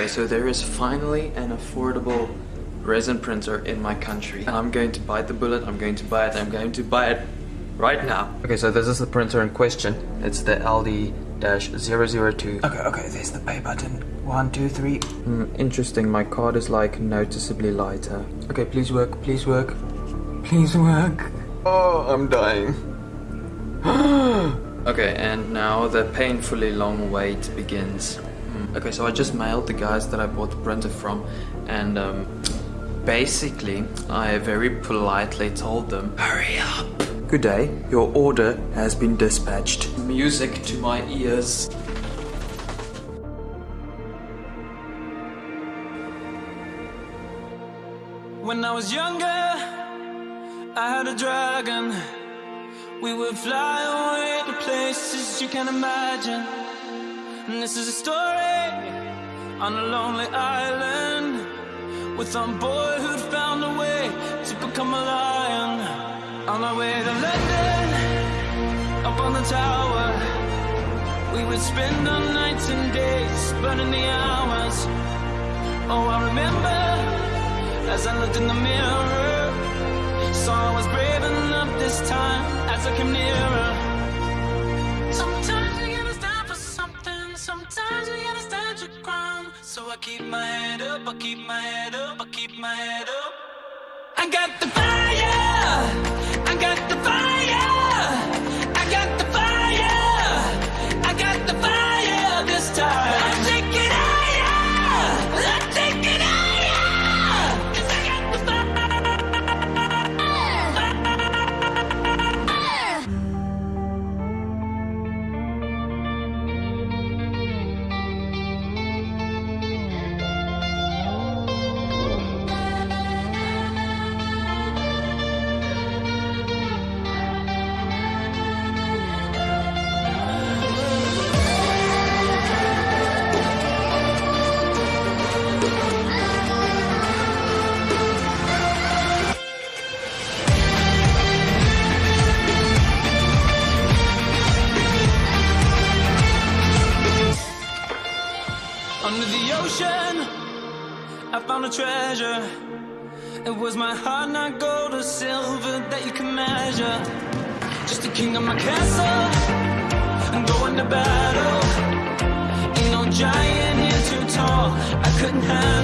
Okay, so there is finally an affordable resin printer in my country. And I'm going to bite the bullet, I'm going to buy it, I'm going to buy it right now. Okay, so this is the printer in question. It's the LD-002. Okay, okay, there's the pay button. One, two, three. Hmm, interesting, my card is like noticeably lighter. Okay, please work, please work. Please work. Oh, I'm dying. okay, and now the painfully long wait begins. Hmm, Okay, so I just mailed the guys that I bought the printer from, and um, basically, I very politely told them, hurry up. Good day, your order has been dispatched. Music to my ears. When I was younger, I had a dragon. We would fly away to places you can imagine. This is a story on a lonely island with some boy who'd found a way to become a lion. On our way to London, up on the tower, we would spend our nights and days burning the hours. Oh, I remember as I looked in the mirror. Saw I was brave keep my head up, I keep my head up, I keep my head up. I got the fire, I got the fire, I found a treasure. It was my heart, not gold or silver that you can measure. Just a king of my castle, and going to battle. Ain't no giant here too tall, I couldn't handle.